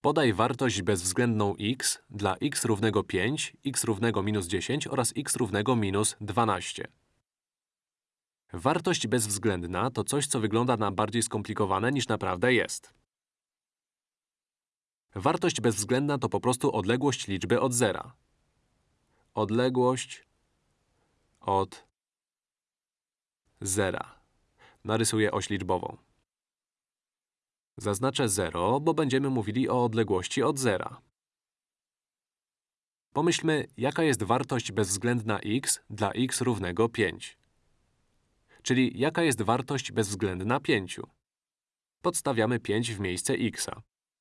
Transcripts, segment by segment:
Podaj wartość bezwzględną x dla x równego 5, x równego minus 10 oraz x równego minus 12. Wartość bezwzględna to coś, co wygląda na bardziej skomplikowane niż naprawdę jest. Wartość bezwzględna to po prostu odległość liczby od zera. Odległość od zera. Narysuję oś liczbową. Zaznaczę 0, bo będziemy mówili o odległości od zera. Pomyślmy, jaka jest wartość bezwzględna x dla x równego 5. Czyli jaka jest wartość bezwzględna 5. Podstawiamy 5 w miejsce x.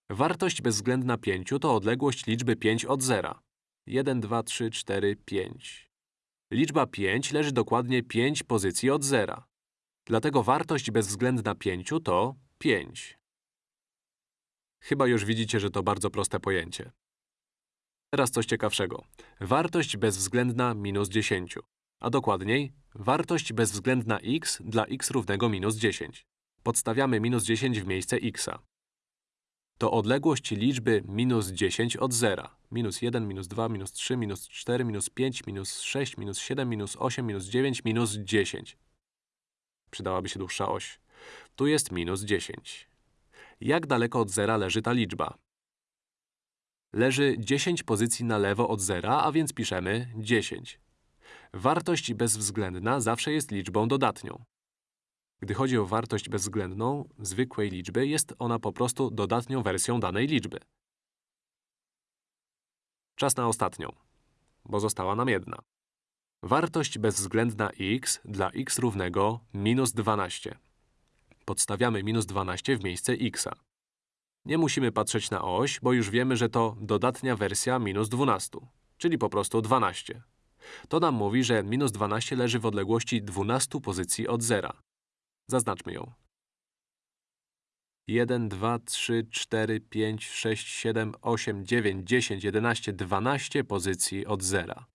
Wartość bezwzględna 5 to odległość liczby 5 od zera. 1, 2, 3, 4, 5. Liczba 5 leży dokładnie 5 pozycji od zera. Dlatego wartość bezwzględna 5 to 5. Chyba już widzicie, że to bardzo proste pojęcie. Teraz coś ciekawszego. Wartość bezwzględna minus 10. A dokładniej, wartość bezwzględna x dla x równego minus 10. Podstawiamy minus 10 w miejsce x. To odległość liczby minus 10 od zera. Minus 1, minus 2, minus 3, minus 4, minus 5, minus 6, minus 7, minus 8, minus 9, minus 10. Przydałaby się dłuższa oś. Tu jest minus 10. Jak daleko od zera leży ta liczba? Leży 10 pozycji na lewo od zera, a więc piszemy 10. Wartość bezwzględna zawsze jest liczbą dodatnią. Gdy chodzi o wartość bezwzględną zwykłej liczby, jest ona po prostu dodatnią wersją danej liczby. Czas na ostatnią, bo została nam jedna. Wartość bezwzględna x dla x równego minus 12. Podstawiamy minus 12 w miejsce x. Nie musimy patrzeć na oś, bo już wiemy, że to dodatnia wersja minus 12, czyli po prostu 12. To nam mówi, że minus 12 leży w odległości 12 pozycji od zera. Zaznaczmy ją. 1, 2, 3, 4, 5, 6, 7, 8, 9, 10, 11, 12 pozycji od zera.